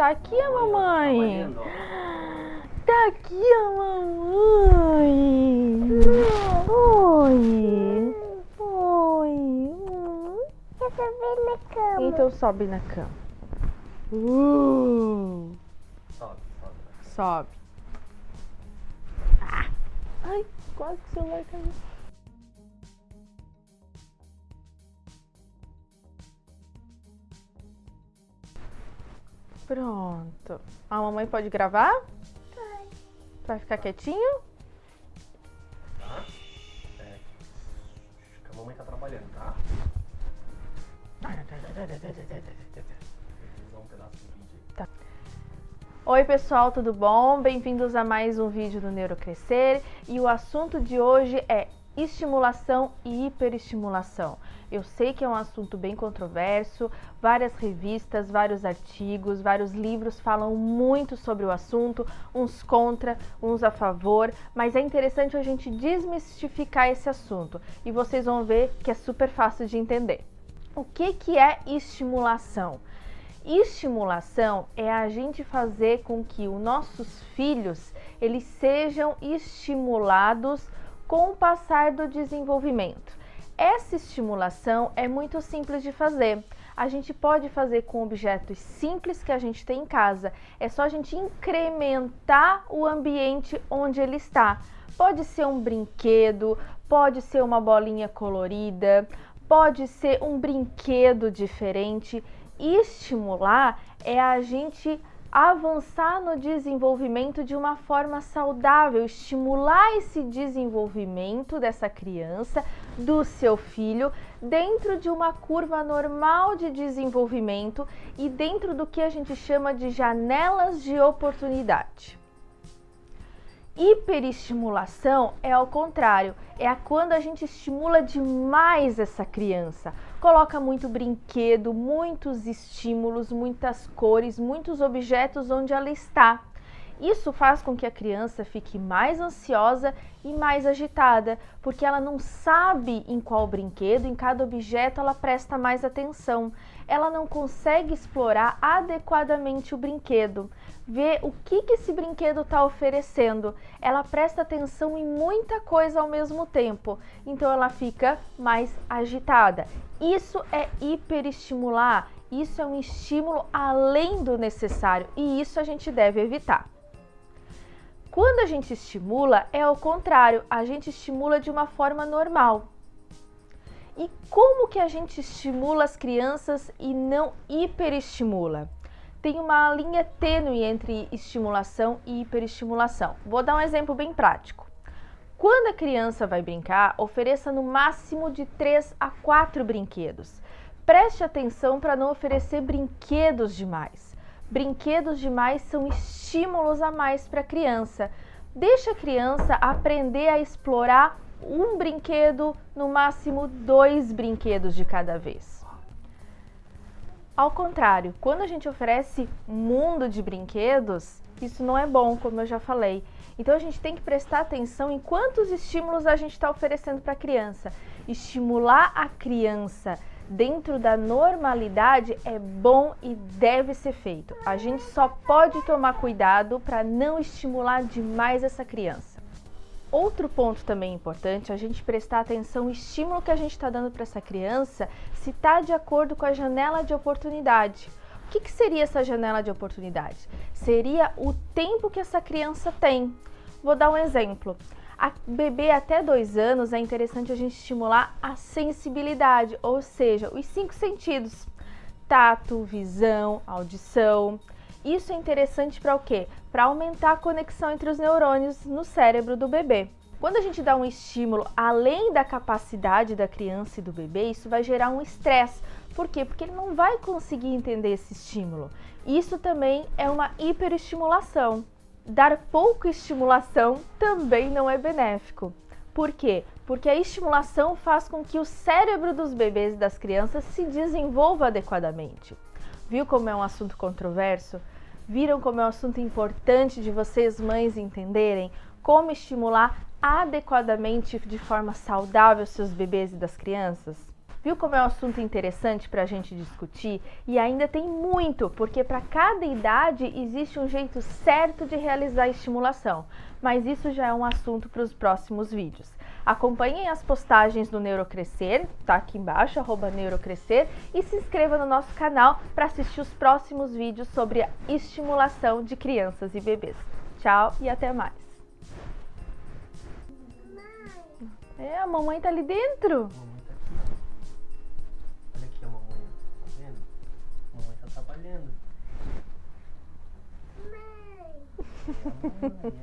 Tá aqui a mamãe. Tá aqui a mamãe. Oi. Oi. Na cama. Então sobe na cama. Uh, Sobe, sobe. sobe. Ah. Ai, quase que o celular caiu. Pronto. A mamãe pode gravar? Vai ficar quietinho? Tá? É. A mamãe tá trabalhando, tá? Aí. Oi pessoal, tudo bom? Bem-vindos a mais um vídeo do Neurocrescer e o assunto de hoje é estimulação e hiperestimulação. Eu sei que é um assunto bem controverso, várias revistas, vários artigos, vários livros falam muito sobre o assunto, uns contra, uns a favor, mas é interessante a gente desmistificar esse assunto e vocês vão ver que é super fácil de entender. O que, que é estimulação? Estimulação é a gente fazer com que os nossos filhos eles sejam estimulados com o passar do desenvolvimento. Essa estimulação é muito simples de fazer. A gente pode fazer com objetos simples que a gente tem em casa. É só a gente incrementar o ambiente onde ele está. Pode ser um brinquedo, pode ser uma bolinha colorida, pode ser um brinquedo diferente. Estimular é a gente avançar no desenvolvimento de uma forma saudável, estimular esse desenvolvimento dessa criança, do seu filho, dentro de uma curva normal de desenvolvimento e dentro do que a gente chama de janelas de oportunidade. Hiperestimulação é ao contrário, é quando a gente estimula demais essa criança. Coloca muito brinquedo, muitos estímulos, muitas cores, muitos objetos onde ela está. Isso faz com que a criança fique mais ansiosa e mais agitada, porque ela não sabe em qual brinquedo, em cada objeto ela presta mais atenção. Ela não consegue explorar adequadamente o brinquedo, ver o que, que esse brinquedo está oferecendo. Ela presta atenção em muita coisa ao mesmo tempo, então ela fica mais agitada. Isso é hiperestimular, isso é um estímulo além do necessário e isso a gente deve evitar. Quando a gente estimula, é o contrário, a gente estimula de uma forma normal. E como que a gente estimula as crianças e não hiperestimula? Tem uma linha tênue entre estimulação e hiperestimulação. Vou dar um exemplo bem prático. Quando a criança vai brincar, ofereça no máximo de 3 a 4 brinquedos. Preste atenção para não oferecer brinquedos demais. Brinquedos demais são estímulos a mais para a criança. Deixa a criança aprender a explorar um brinquedo, no máximo dois brinquedos de cada vez. Ao contrário, quando a gente oferece mundo de brinquedos, isso não é bom, como eu já falei. Então a gente tem que prestar atenção em quantos estímulos a gente está oferecendo para a criança. Estimular a criança dentro da normalidade é bom e deve ser feito. A gente só pode tomar cuidado para não estimular demais essa criança. Outro ponto também importante, a gente prestar atenção no estímulo que a gente está dando para essa criança, se está de acordo com a janela de oportunidade. O que, que seria essa janela de oportunidade? Seria o tempo que essa criança tem. Vou dar um exemplo. A bebê até dois anos é interessante a gente estimular a sensibilidade, ou seja, os cinco sentidos: tato, visão, audição. Isso é interessante para o quê? Para aumentar a conexão entre os neurônios no cérebro do bebê. Quando a gente dá um estímulo além da capacidade da criança e do bebê, isso vai gerar um estresse. Por quê? Porque ele não vai conseguir entender esse estímulo. Isso também é uma hiperestimulação. Dar pouca estimulação também não é benéfico. Por quê? Porque a estimulação faz com que o cérebro dos bebês e das crianças se desenvolva adequadamente. Viu como é um assunto controverso? Viram como é um assunto importante de vocês, mães, entenderem como estimular adequadamente de forma saudável seus bebês e das crianças? Viu como é um assunto interessante para a gente discutir? E ainda tem muito, porque para cada idade existe um jeito certo de realizar a estimulação. Mas isso já é um assunto para os próximos vídeos. Acompanhem as postagens do Neurocrescer, tá aqui embaixo, arroba Neurocrescer, e se inscreva no nosso canal para assistir os próximos vídeos sobre a estimulação de crianças e bebês. Tchau e até mais! É, a mamãe tá ali dentro. Trabalhando. Mãe. É a mamãe, é.